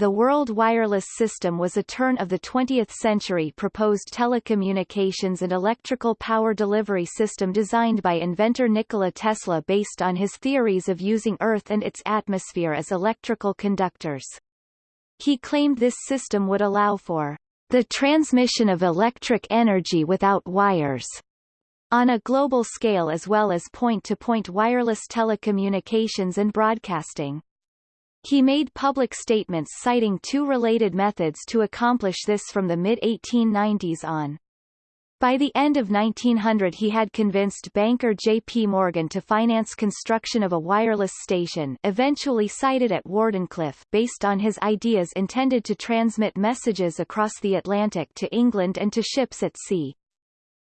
the World Wireless System was a turn of the 20th century proposed telecommunications and electrical power delivery system designed by inventor Nikola Tesla based on his theories of using Earth and its atmosphere as electrical conductors. He claimed this system would allow for the transmission of electric energy without wires on a global scale as well as point-to-point -point wireless telecommunications and broadcasting. He made public statements citing two related methods to accomplish this from the mid-1890s on. By the end of 1900 he had convinced banker J.P. Morgan to finance construction of a wireless station eventually sited at Wardenclyffe based on his ideas intended to transmit messages across the Atlantic to England and to ships at sea.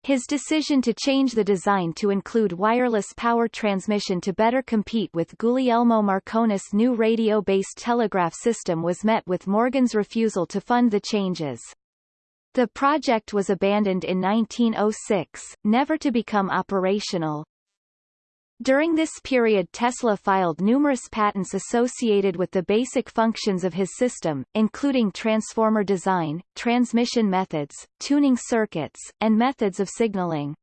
His decision to change the design to include wireless power transmission to better compete with Guglielmo Marconi's new radio-based telegraph system was met with Morgan's refusal to fund the changes. The project was abandoned in 1906, never to become operational. During this period Tesla filed numerous patents associated with the basic functions of his system, including transformer design, transmission methods, tuning circuits, and methods of signaling.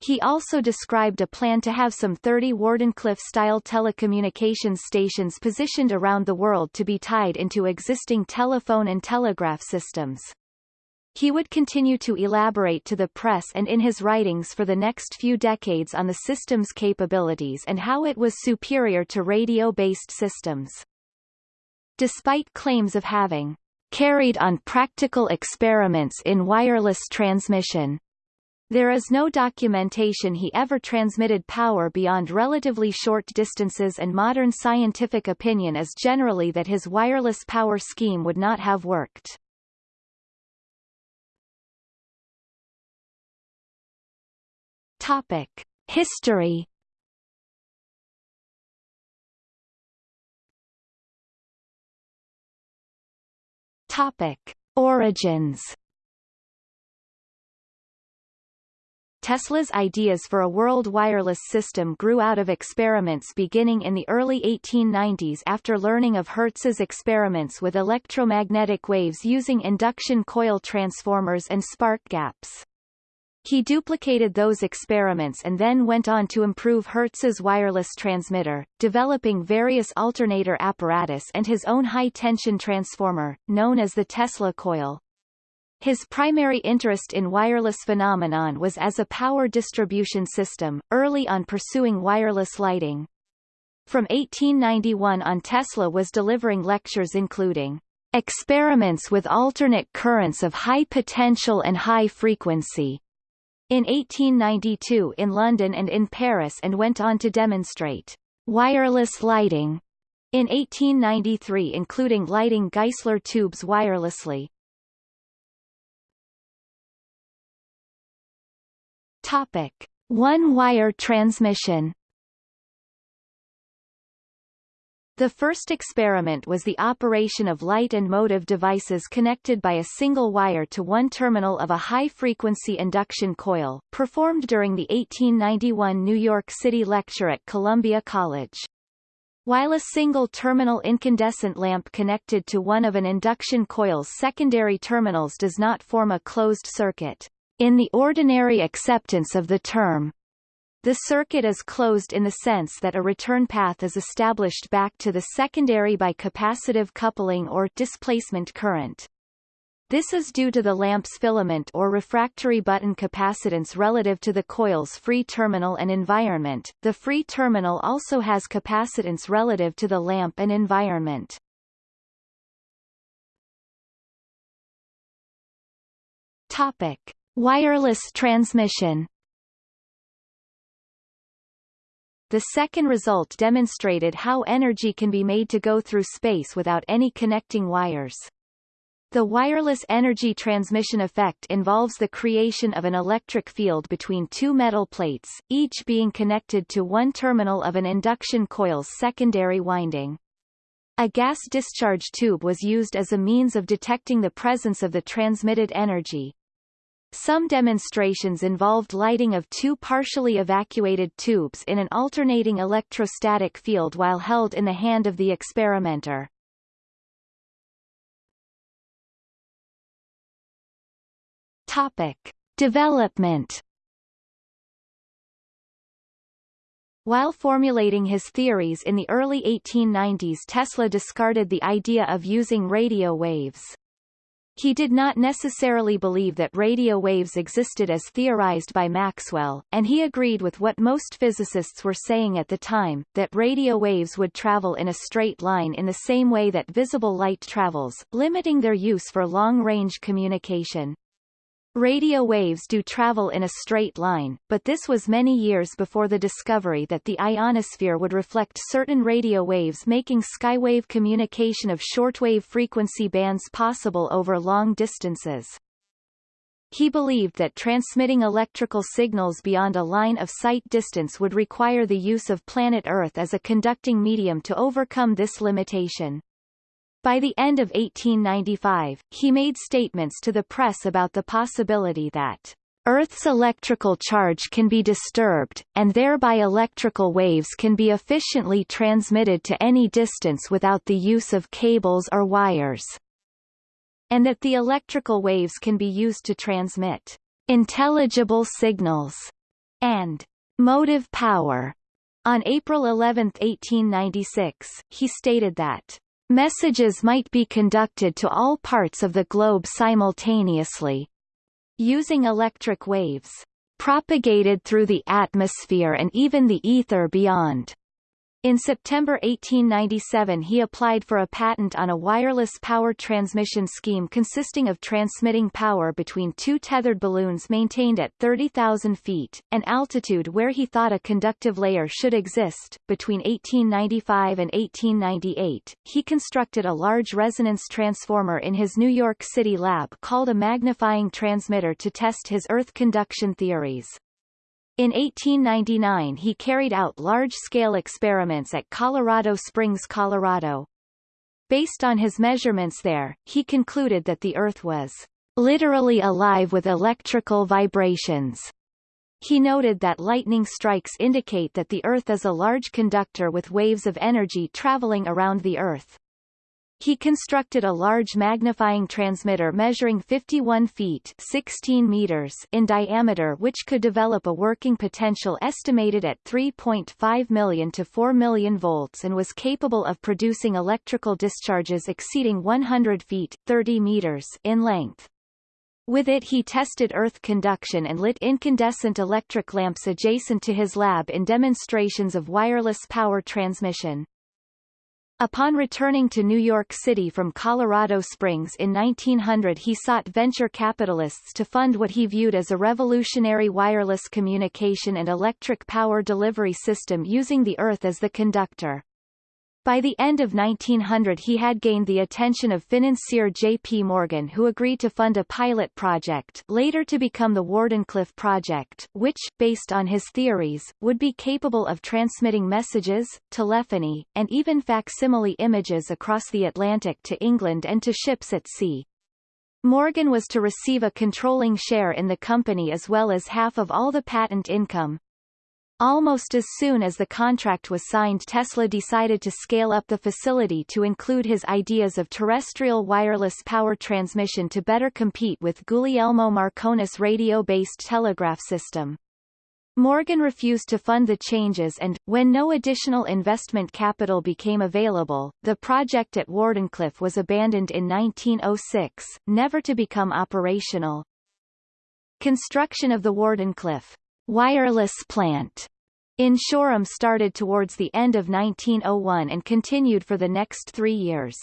He also described a plan to have some 30 Wardenclyffe-style telecommunications stations positioned around the world to be tied into existing telephone and telegraph systems. He would continue to elaborate to the press and in his writings for the next few decades on the system's capabilities and how it was superior to radio-based systems. Despite claims of having carried on practical experiments in wireless transmission, there is no documentation he ever transmitted power beyond relatively short distances and modern scientific opinion is generally that his wireless power scheme would not have worked. Topic: History. Topic: Origins. Tesla's ideas for a world wireless system grew out of experiments beginning in the early 1890s after learning of Hertz's experiments with electromagnetic waves using induction coil transformers and spark gaps. He duplicated those experiments and then went on to improve Hertz's wireless transmitter, developing various alternator apparatus and his own high-tension transformer, known as the Tesla coil. His primary interest in wireless phenomenon was as a power distribution system, early on pursuing wireless lighting. From 1891 on Tesla was delivering lectures including experiments with alternate currents of high potential and high frequency, in 1892 in London and in Paris and went on to demonstrate wireless lighting. In 1893 including lighting Geissler tubes wirelessly. Topic: One-wire transmission The first experiment was the operation of light and motive devices connected by a single wire to one terminal of a high-frequency induction coil, performed during the 1891 New York City lecture at Columbia College. While a single terminal incandescent lamp connected to one of an induction coil's secondary terminals does not form a closed circuit, in the ordinary acceptance of the term, the circuit is closed in the sense that a return path is established back to the secondary by capacitive coupling or displacement current. This is due to the lamp's filament or refractory button capacitance relative to the coil's free terminal and environment. The free terminal also has capacitance relative to the lamp and environment. Topic: Wireless transmission The second result demonstrated how energy can be made to go through space without any connecting wires. The wireless energy transmission effect involves the creation of an electric field between two metal plates, each being connected to one terminal of an induction coil's secondary winding. A gas discharge tube was used as a means of detecting the presence of the transmitted energy. Some demonstrations involved lighting of two partially evacuated tubes in an alternating electrostatic field while held in the hand of the experimenter. Topic. Development While formulating his theories in the early 1890s Tesla discarded the idea of using radio waves. He did not necessarily believe that radio waves existed as theorized by Maxwell, and he agreed with what most physicists were saying at the time, that radio waves would travel in a straight line in the same way that visible light travels, limiting their use for long-range communication. Radio waves do travel in a straight line, but this was many years before the discovery that the ionosphere would reflect certain radio waves making skywave communication of shortwave frequency bands possible over long distances. He believed that transmitting electrical signals beyond a line of sight distance would require the use of planet Earth as a conducting medium to overcome this limitation. By the end of 1895, he made statements to the press about the possibility that Earth's electrical charge can be disturbed, and thereby electrical waves can be efficiently transmitted to any distance without the use of cables or wires, and that the electrical waves can be used to transmit intelligible signals and motive power. On April 11, 1896, he stated that Messages might be conducted to all parts of the globe simultaneously. Using electric waves. Propagated through the atmosphere and even the ether beyond. In September 1897 he applied for a patent on a wireless power transmission scheme consisting of transmitting power between two tethered balloons maintained at 30,000 feet, an altitude where he thought a conductive layer should exist. Between 1895 and 1898, he constructed a large resonance transformer in his New York City lab called a magnifying transmitter to test his Earth conduction theories. In 1899 he carried out large-scale experiments at Colorado Springs, Colorado. Based on his measurements there, he concluded that the Earth was literally alive with electrical vibrations. He noted that lightning strikes indicate that the Earth is a large conductor with waves of energy traveling around the Earth. He constructed a large magnifying transmitter measuring 51 feet 16 meters in diameter which could develop a working potential estimated at 3.5 million to 4 million volts and was capable of producing electrical discharges exceeding 100 feet 30 meters in length. With it he tested earth conduction and lit incandescent electric lamps adjacent to his lab in demonstrations of wireless power transmission. Upon returning to New York City from Colorado Springs in 1900 he sought venture capitalists to fund what he viewed as a revolutionary wireless communication and electric power delivery system using the Earth as the conductor. By the end of 1900 he had gained the attention of financier J.P. Morgan who agreed to fund a pilot project later to become the Wardenclyffe Project, which, based on his theories, would be capable of transmitting messages, telephony, and even facsimile images across the Atlantic to England and to ships at sea. Morgan was to receive a controlling share in the company as well as half of all the patent income, Almost as soon as the contract was signed Tesla decided to scale up the facility to include his ideas of terrestrial wireless power transmission to better compete with Guglielmo Marconi's radio-based telegraph system. Morgan refused to fund the changes and, when no additional investment capital became available, the project at Wardenclyffe was abandoned in 1906, never to become operational. Construction of the Wardenclyffe wireless plant in Shoreham started towards the end of 1901 and continued for the next three years.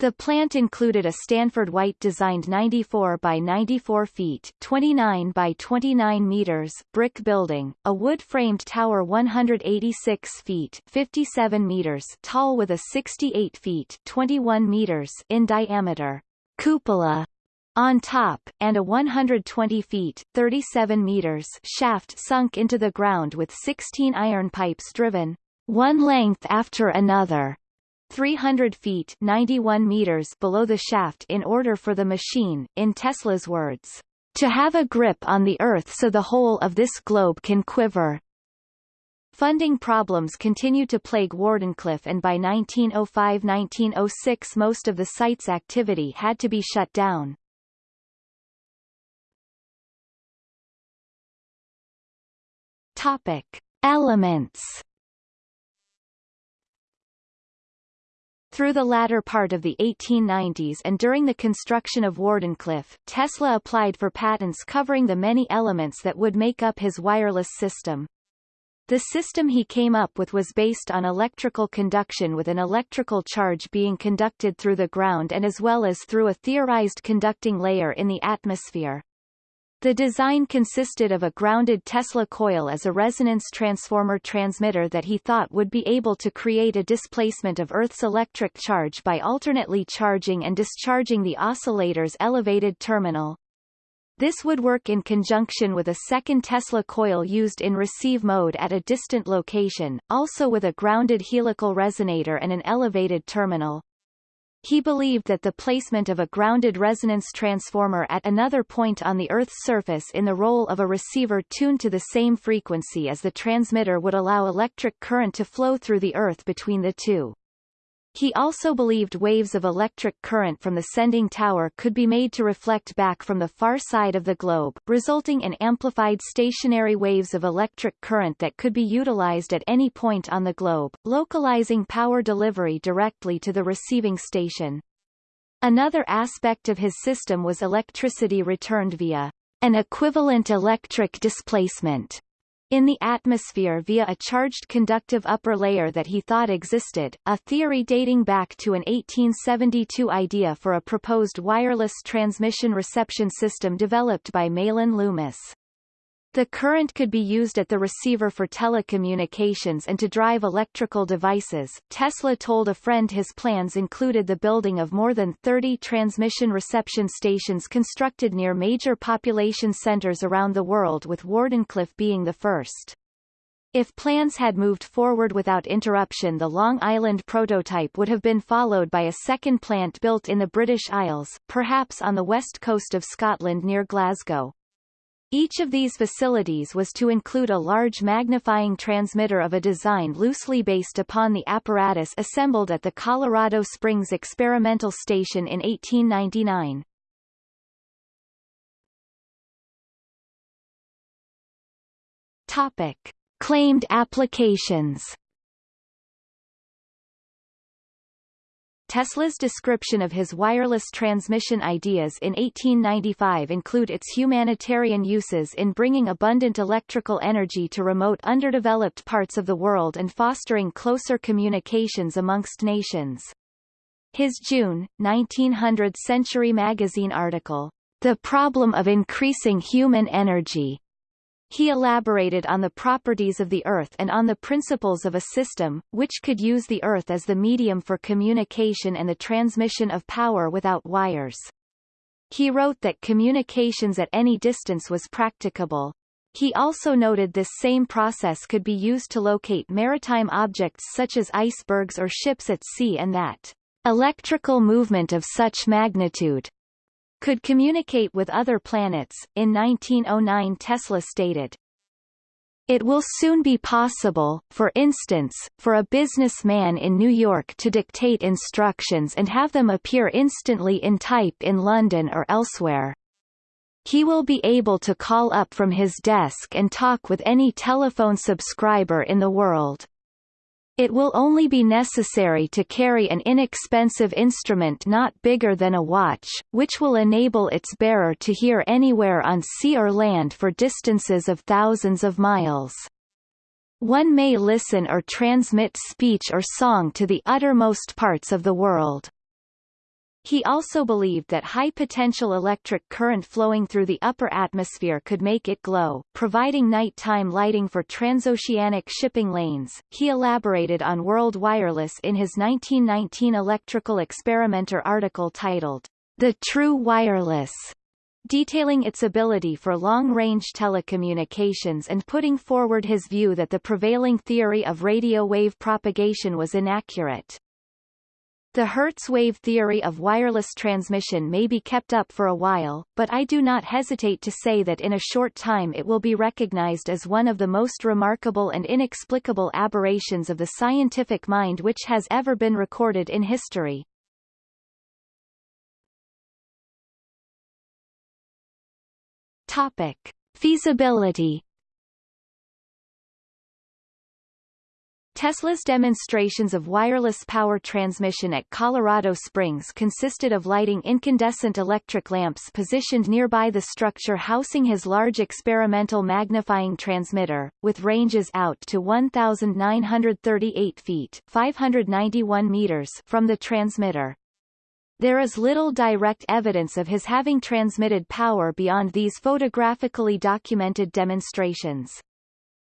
The plant included a Stanford White designed 94 by 94 feet 29 by 29 meters brick building, a wood-framed tower 186 feet 57 meters tall with a 68 feet 21 meters in diameter cupola on top, and a 120 feet 37 meters shaft sunk into the ground with 16 iron pipes driven, one length after another, 300 feet 91 meters below the shaft in order for the machine, in Tesla's words, to have a grip on the Earth so the whole of this globe can quiver. Funding problems continued to plague Wardenclyffe and by 1905–1906 most of the site's activity had to be shut down. Topic. Elements Through the latter part of the 1890s and during the construction of Wardenclyffe, Tesla applied for patents covering the many elements that would make up his wireless system. The system he came up with was based on electrical conduction with an electrical charge being conducted through the ground and as well as through a theorized conducting layer in the atmosphere. The design consisted of a grounded Tesla coil as a resonance transformer transmitter that he thought would be able to create a displacement of Earth's electric charge by alternately charging and discharging the oscillator's elevated terminal. This would work in conjunction with a second Tesla coil used in receive mode at a distant location, also with a grounded helical resonator and an elevated terminal. He believed that the placement of a grounded resonance transformer at another point on the Earth's surface in the role of a receiver tuned to the same frequency as the transmitter would allow electric current to flow through the Earth between the two. He also believed waves of electric current from the sending tower could be made to reflect back from the far side of the globe, resulting in amplified stationary waves of electric current that could be utilized at any point on the globe, localizing power delivery directly to the receiving station. Another aspect of his system was electricity returned via an equivalent electric displacement in the atmosphere via a charged conductive upper layer that he thought existed, a theory dating back to an 1872 idea for a proposed wireless transmission-reception system developed by Mahlon Loomis. The current could be used at the receiver for telecommunications and to drive electrical devices. Tesla told a friend his plans included the building of more than 30 transmission reception stations constructed near major population centers around the world with Wardenclyffe being the first. If plans had moved forward without interruption the Long Island prototype would have been followed by a second plant built in the British Isles, perhaps on the west coast of Scotland near Glasgow. Each of these facilities was to include a large magnifying transmitter of a design loosely based upon the apparatus assembled at the Colorado Springs Experimental Station in 1899. Topic. Claimed applications Tesla's description of his wireless transmission ideas in 1895 include its humanitarian uses in bringing abundant electrical energy to remote underdeveloped parts of the world and fostering closer communications amongst nations. His June, 1900 Century magazine article, The Problem of Increasing Human Energy, he elaborated on the properties of the Earth and on the principles of a system, which could use the Earth as the medium for communication and the transmission of power without wires. He wrote that communications at any distance was practicable. He also noted this same process could be used to locate maritime objects such as icebergs or ships at sea and that electrical movement of such magnitude could communicate with other planets. In 1909 Tesla stated, it will soon be possible, for instance, for a businessman in New York to dictate instructions and have them appear instantly in type in London or elsewhere. He will be able to call up from his desk and talk with any telephone subscriber in the world. It will only be necessary to carry an inexpensive instrument not bigger than a watch, which will enable its bearer to hear anywhere on sea or land for distances of thousands of miles. One may listen or transmit speech or song to the uttermost parts of the world. He also believed that high-potential electric current flowing through the upper atmosphere could make it glow, providing nighttime lighting for transoceanic shipping lanes. He elaborated on World Wireless in his 1919 Electrical Experimenter article titled, The True Wireless, detailing its ability for long-range telecommunications and putting forward his view that the prevailing theory of radio wave propagation was inaccurate. The Hertz wave theory of wireless transmission may be kept up for a while, but I do not hesitate to say that in a short time it will be recognized as one of the most remarkable and inexplicable aberrations of the scientific mind which has ever been recorded in history. Topic. Feasibility Tesla's demonstrations of wireless power transmission at Colorado Springs consisted of lighting incandescent electric lamps positioned nearby the structure housing his large experimental magnifying transmitter, with ranges out to 1,938 feet 591 meters from the transmitter. There is little direct evidence of his having transmitted power beyond these photographically documented demonstrations.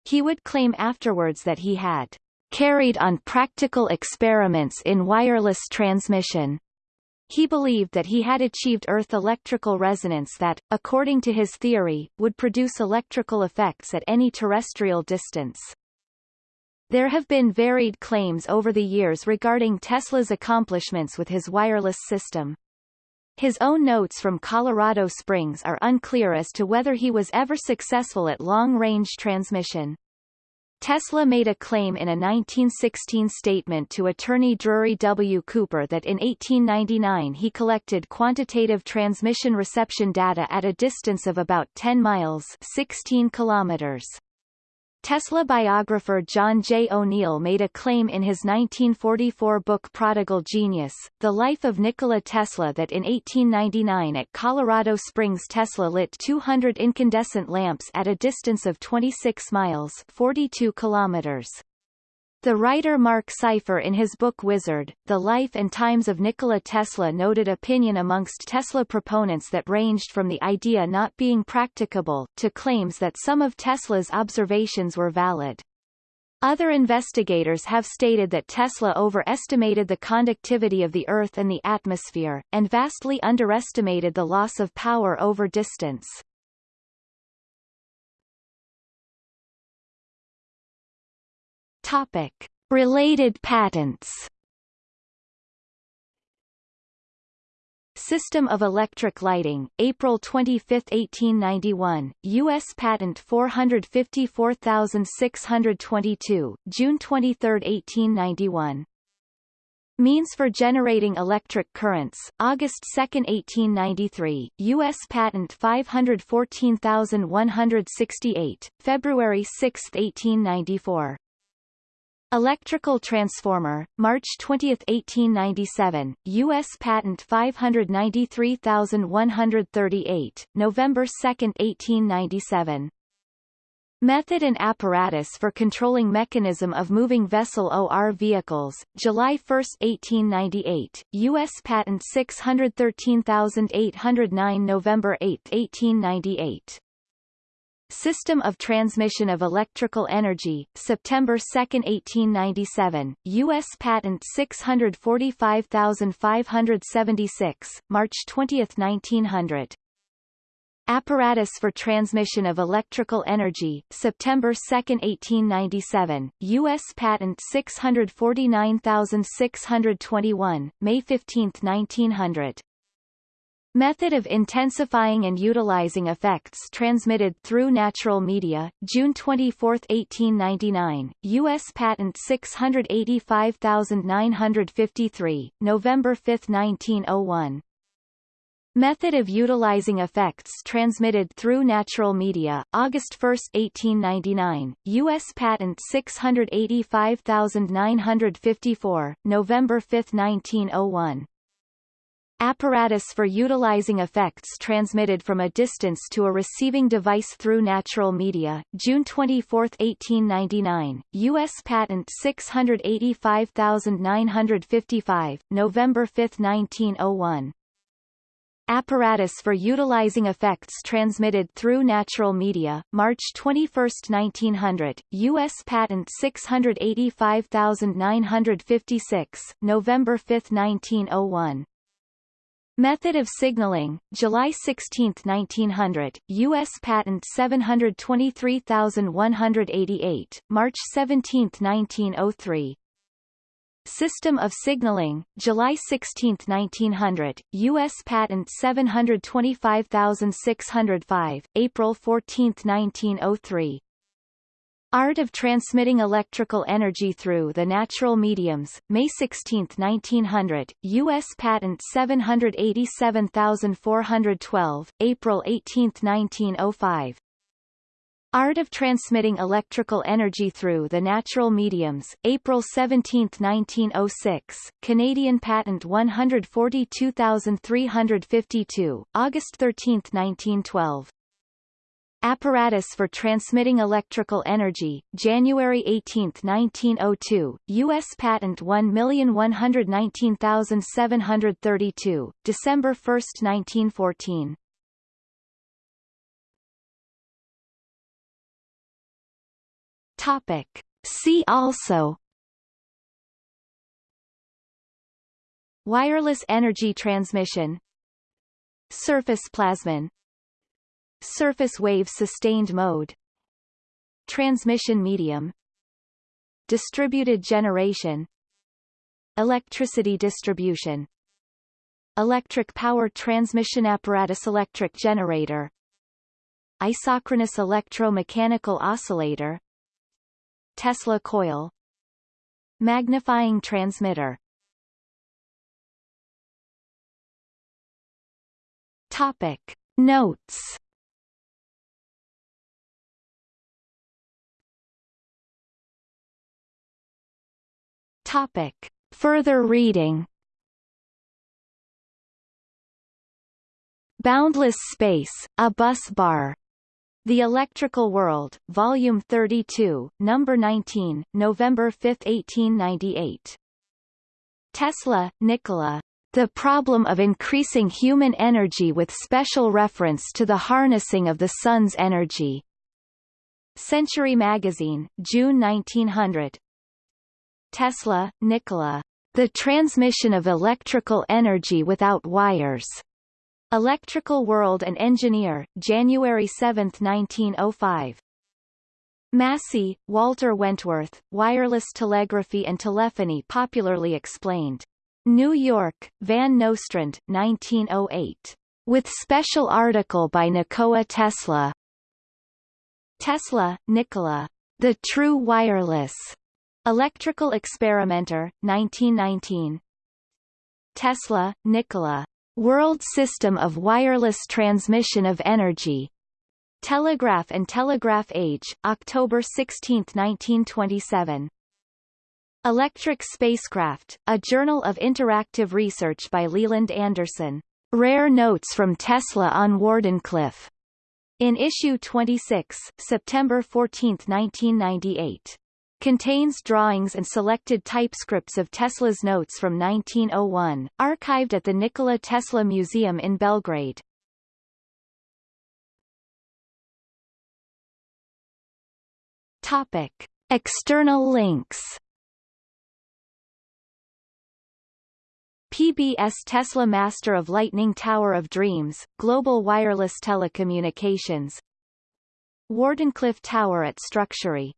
He would claim afterwards that he had carried on practical experiments in wireless transmission. He believed that he had achieved Earth electrical resonance that, according to his theory, would produce electrical effects at any terrestrial distance. There have been varied claims over the years regarding Tesla's accomplishments with his wireless system. His own notes from Colorado Springs are unclear as to whether he was ever successful at long-range transmission. Tesla made a claim in a 1916 statement to attorney Drury W. Cooper that in 1899 he collected quantitative transmission reception data at a distance of about 10 miles 16 kilometers. Tesla biographer John J. O'Neill made a claim in his 1944 book Prodigal Genius, The Life of Nikola Tesla that in 1899 at Colorado Springs Tesla lit 200 incandescent lamps at a distance of 26 miles 42 kilometers. The writer Marc Seifer in his book Wizard, The Life and Times of Nikola Tesla noted opinion amongst Tesla proponents that ranged from the idea not being practicable, to claims that some of Tesla's observations were valid. Other investigators have stated that Tesla overestimated the conductivity of the Earth and the atmosphere, and vastly underestimated the loss of power over distance. Topic. Related patents System of Electric Lighting, April 25, 1891, U.S. Patent 454622, June 23, 1891. Means for generating electric currents, August 2, 1893, U.S. Patent 514168, February 6, 1894. Electrical transformer, March 20, 1897, U.S. Patent 593138, November 2, 1897. Method and apparatus for controlling mechanism of moving vessel OR vehicles, July 1, 1898, U.S. Patent 613809 November 8, 1898. System of Transmission of Electrical Energy, September 2, 1897, U.S. Patent 645576, March 20, 1900. Apparatus for Transmission of Electrical Energy, September 2, 1897, U.S. Patent 649621, May 15, 1900. Method of intensifying and utilizing effects transmitted through natural media, June 24, 1899, U.S. Patent 685953, November 5, 1901. Method of utilizing effects transmitted through natural media, August 1, 1899, U.S. Patent 685954, November 5, 1901. Apparatus for utilizing effects transmitted from a distance to a receiving device through natural media, June 24, 1899, U.S. Patent 685955, November 5, 1901. Apparatus for utilizing effects transmitted through natural media, March 21, 1900, U.S. Patent 685956, November 5, 1901. Method of signaling, July 16, 1900, U.S. Patent 723188, March 17, 1903. System of signaling, July 16, 1900, U.S. Patent 725605, April 14, 1903. Art of Transmitting Electrical Energy Through the Natural Mediums, May 16, 1900, U.S. Patent 787412, April 18, 1905. Art of Transmitting Electrical Energy Through the Natural Mediums, April 17, 1906, Canadian Patent 142352, August 13, 1912. Apparatus for Transmitting Electrical Energy, January 18, 1902, U.S. Patent 1119732, December 1, 1914. Topic. See also Wireless energy transmission Surface plasmon Surface wave sustained mode Transmission medium Distributed generation Electricity distribution Electric power transmission apparatus electric generator Isochronous electromechanical oscillator Tesla coil Magnifying transmitter. Topic. Notes Topic. Further reading Boundless Space, a Bus Bar. The Electrical World, Volume 32, Number 19, November 5, 1898. Tesla, Nikola. The Problem of Increasing Human Energy with special reference to the harnessing of the Sun's energy. Century Magazine, June 1900. Tesla, Nikola. The transmission of electrical energy without wires. Electrical World and Engineer, January 7, 1905. Massie, Walter Wentworth, Wireless Telegraphy and Telephony Popularly Explained. New York, Van Nostrand, 1908. With special article by Nikola Tesla. Tesla, Nikola. The True Wireless. Electrical Experimenter, 1919. Tesla, Nikola. World System of Wireless Transmission of Energy. Telegraph and Telegraph Age, October 16, 1927. Electric Spacecraft, a Journal of Interactive Research by Leland Anderson. Rare Notes from Tesla on Wardenclyffe. In issue 26, September 14, 1998 contains drawings and selected typescripts of Tesla's notes from 1901, archived at the Nikola Tesla Museum in Belgrade. Topic. External links PBS Tesla Master of Lightning Tower of Dreams, Global Wireless Telecommunications Wardenclyffe Tower at Structurae